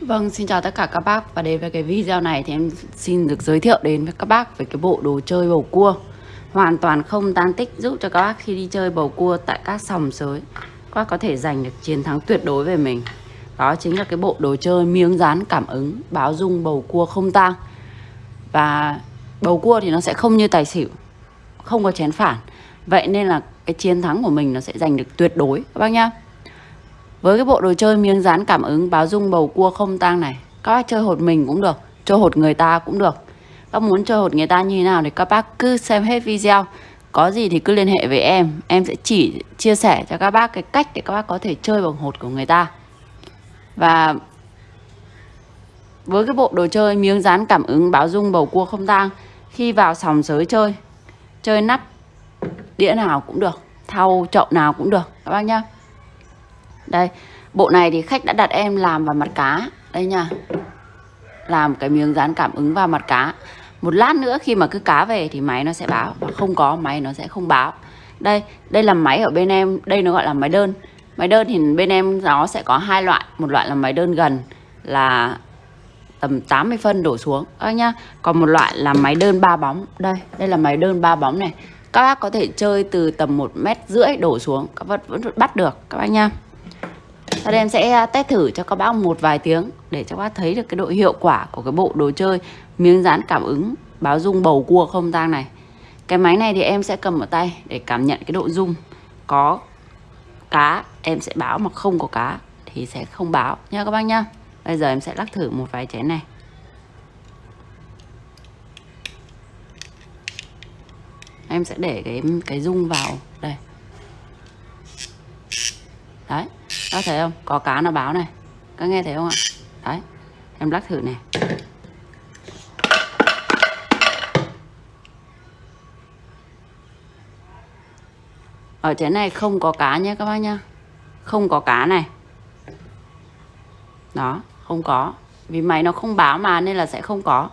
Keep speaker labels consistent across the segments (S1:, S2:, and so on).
S1: Vâng, xin chào tất cả các bác. Và đến với cái video này thì em xin được giới thiệu đến với các bác về cái bộ đồ chơi bầu cua. Hoàn toàn không tan tích giúp cho các bác khi đi chơi bầu cua tại các sòng sới các bác có thể giành được chiến thắng tuyệt đối về mình. Đó chính là cái bộ đồ chơi miếng dán cảm ứng báo dung bầu cua không tang. Và bầu cua thì nó sẽ không như tài xỉu không có chén phản. Vậy nên là cái chiến thắng của mình nó sẽ giành được tuyệt đối. Các bác nhá với cái bộ đồ chơi miếng dán cảm ứng báo dung bầu cua không tang này, Các bác chơi hột mình cũng được, Chơi hột người ta cũng được. Các muốn chơi hột người ta như thế nào thì các bác cứ xem hết video. Có gì thì cứ liên hệ với em Em sẽ chỉ chia sẻ cho các bác cái cách để các bác có thể chơi bằng hột của người ta. Và với cái bộ đồ chơi miếng dán cảm ứng báo dung bầu cua không tang, Khi vào sòng sới chơi Chơi nắp đĩa nào cũng được, Thau chậu nào cũng được, các bác nhá đây, bộ này thì khách đã đặt em làm vào mặt cá. Đây nha. Làm cái miếng dán cảm ứng vào mặt cá. Một lát nữa khi mà cứ cá về thì máy nó sẽ báo. Và không có, máy nó sẽ không báo. Đây đây là máy ở bên em. Đây nó gọi là máy đơn. Máy đơn thì bên em nó sẽ có hai loại. Một loại là máy đơn gần là tầm 80 phân đổ xuống. Các nhá. Còn một loại là máy đơn ba bóng. Đây đây là máy đơn ba bóng này. Các bác có thể chơi từ tầm một mét rưỡi đổ xuống. Các bác vẫn bắt được, các bác nha sau đây em sẽ à, test thử cho các bác một vài tiếng để cho các bác thấy được cái độ hiệu quả của cái bộ đồ chơi miếng dán cảm ứng báo rung bầu cua không tang này. Cái máy này thì em sẽ cầm ở tay để cảm nhận cái độ rung Có cá, em sẽ báo mà không có cá thì sẽ không báo nha các bác nhá. Bây giờ em sẽ lắc thử một vài chén này. Em sẽ để cái cái rung vào đây. Đấy các thấy không? Có cá nó báo này. Các nghe thấy không ạ? Đấy, em lắc thử này. Ở trên này không có cá nhé các bác nhá. Không có cá này. Đó, không có. Vì máy nó không báo mà nên là sẽ không có.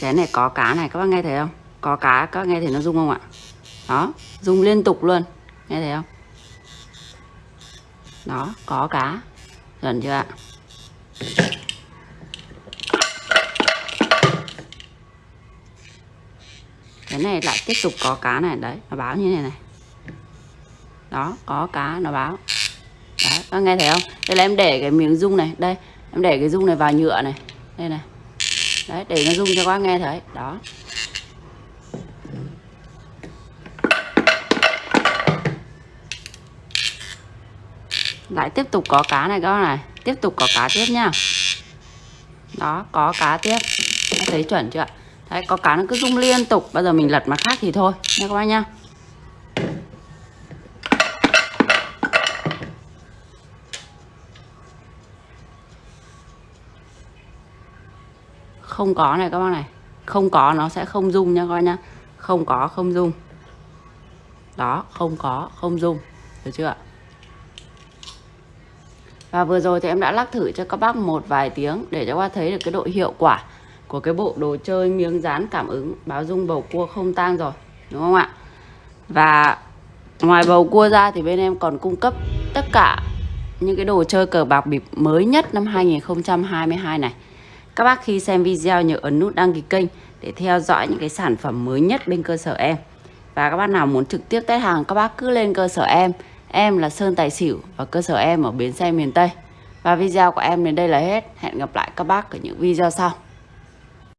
S1: Chén này có cá này, các bác nghe thấy không? Có cá, các bác nghe thấy nó rung không ạ? Đó, rung liên tục luôn. Nghe thấy không? Đó, có cá. Gần chưa ạ? Cái này lại tiếp tục có cá này, đấy, nó báo như này này. Đó, có cá, nó báo. Đấy, các nghe thấy không? Đây là em để cái miếng rung này, đây. Em để cái rung này vào nhựa này. Đây này đấy, để nó rung cho các nghe thấy. Đó. Lại tiếp tục có cá này các bác này. Tiếp tục có cá tiếp nhá. Đó, có cá tiếp. Đã thấy chuẩn chưa đấy, có cá nó cứ rung liên tục. Bây giờ mình lật mặt khác thì thôi nha các bác nhá. Không có này các bác này. Không có, nó sẽ không dung nha các bác nhá. Không có, không dung đó, không có, không dung được chưa ạ? Và vừa rồi thì em đã lắc thử cho các bác một vài tiếng để cho các bác thấy được cái độ hiệu quả của cái bộ đồ chơi miếng dán cảm ứng báo dung bầu cua không tang rồi, đúng không ạ? Và ngoài bầu cua ra thì bên em còn cung cấp tất cả những cái đồ chơi cờ bạc bịp mới nhất năm 2022 này các bác khi xem video nhớ ấn nút đăng ký kênh để theo dõi những cái sản phẩm mới nhất bên cơ sở em. Và các bác nào muốn trực tiếp test hàng, các bác cứ lên cơ sở em. Em là Sơn Tài Xỉu và cơ sở em ở bến xe miền Tây. Và video của em đến đây là hết. Hẹn gặp lại các bác ở những video sau.